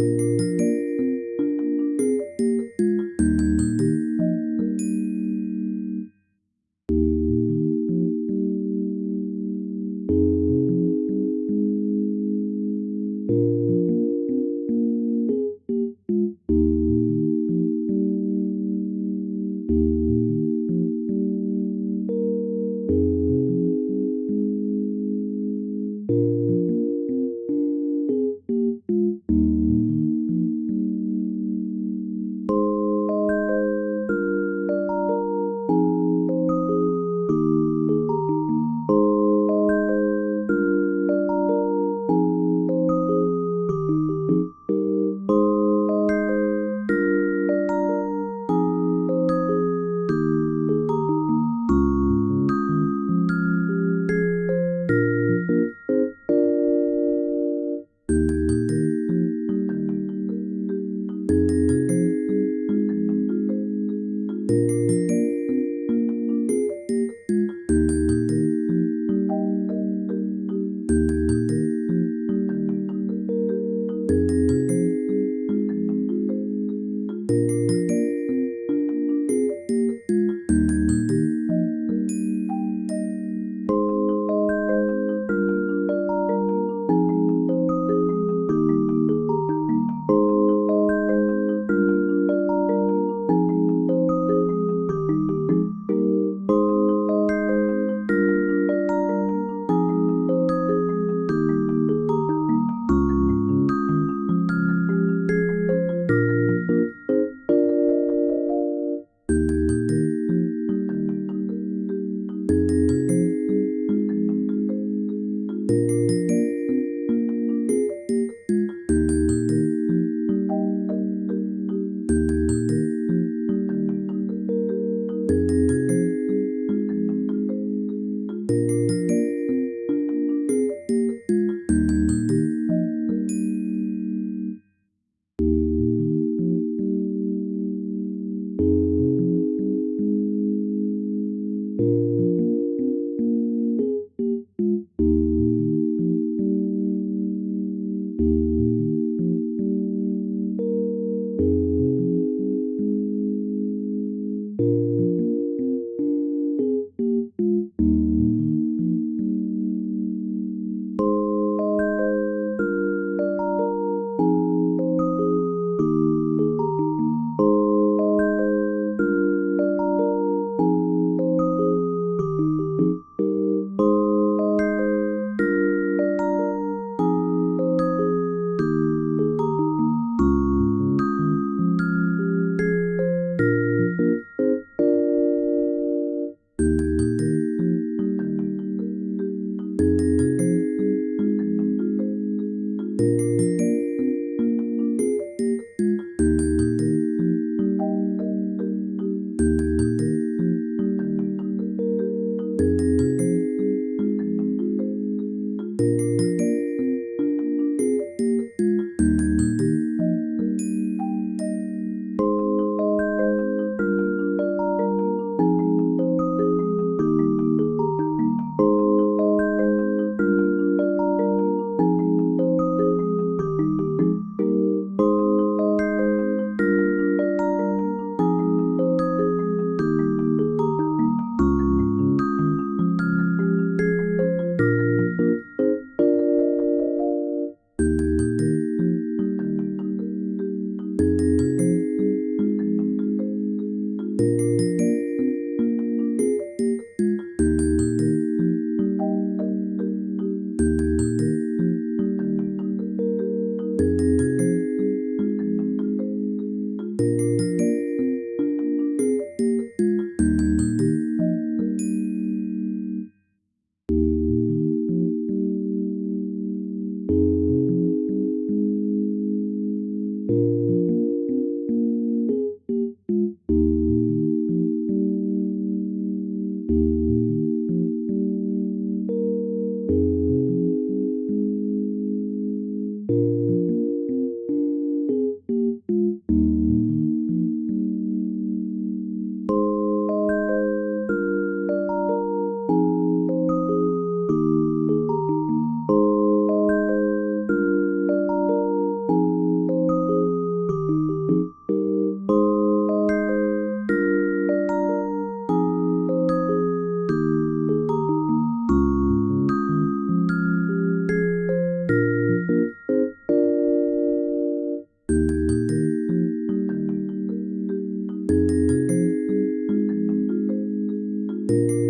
Música Thank you.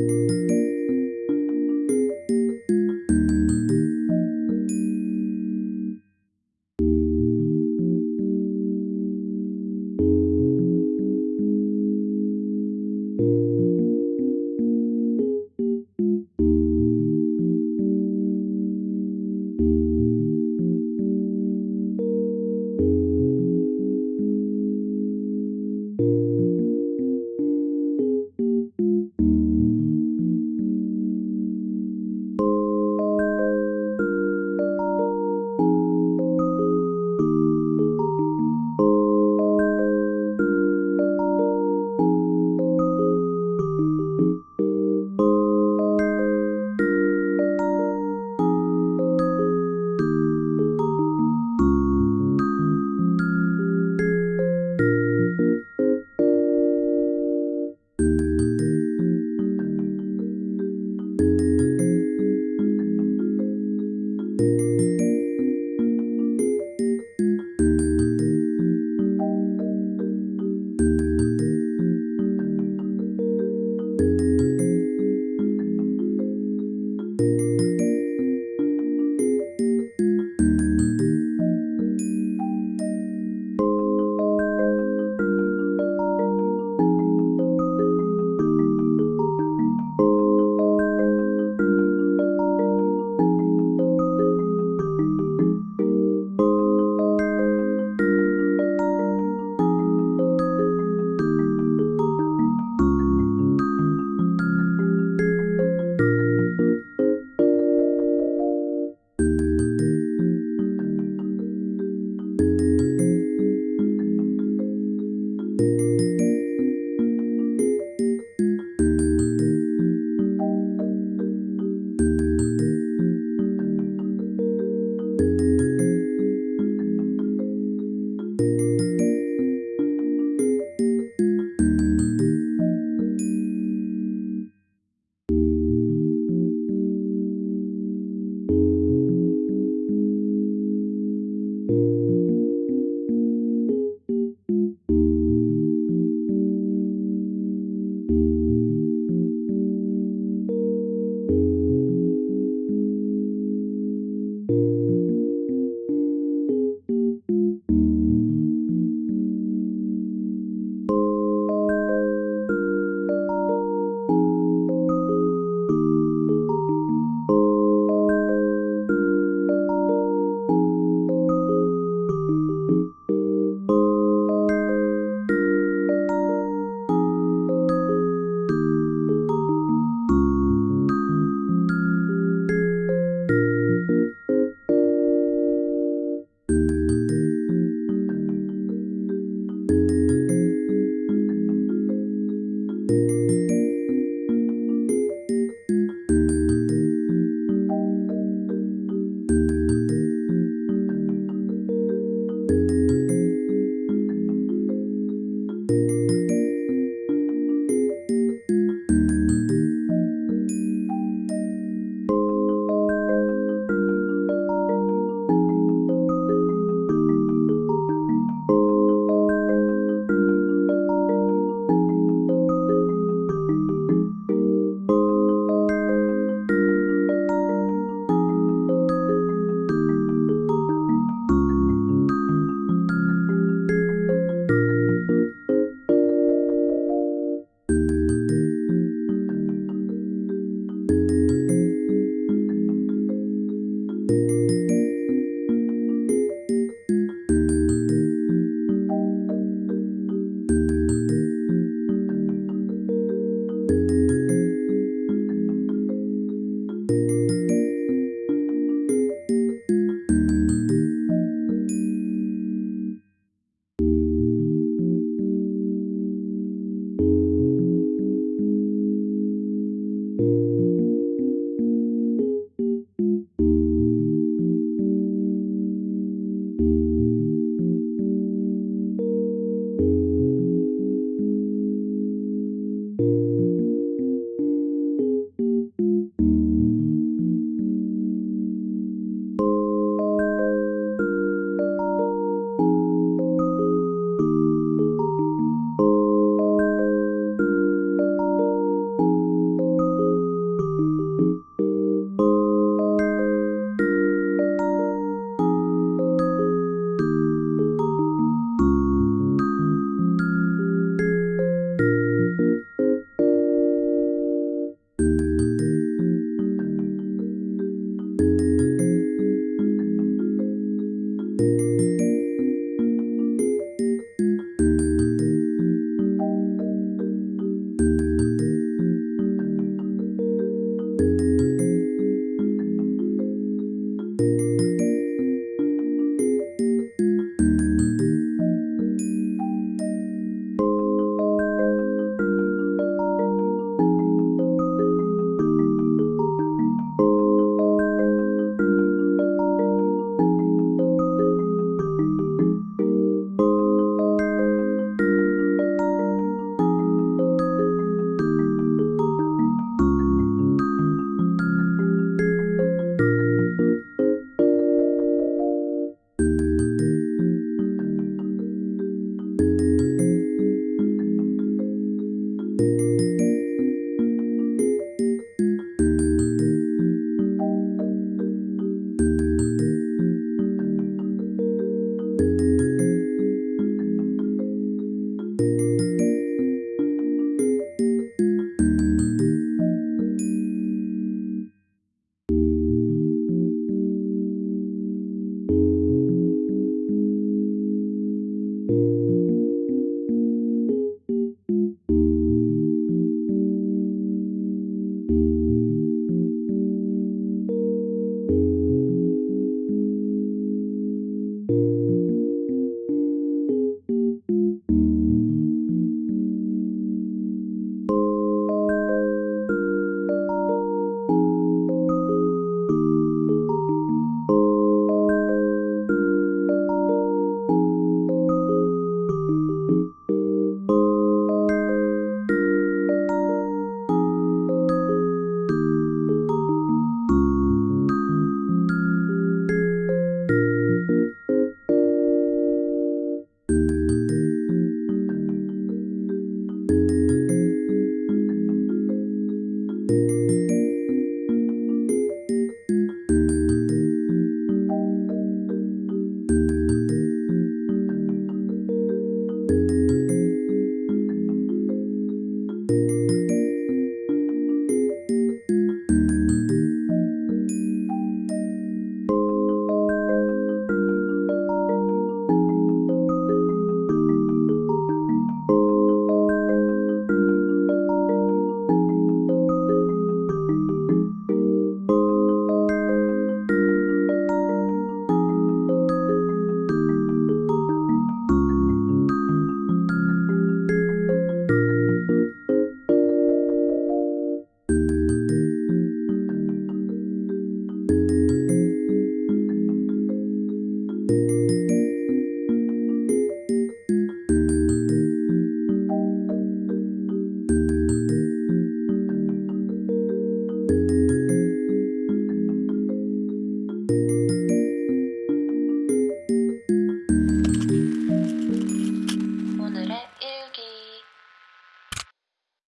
Música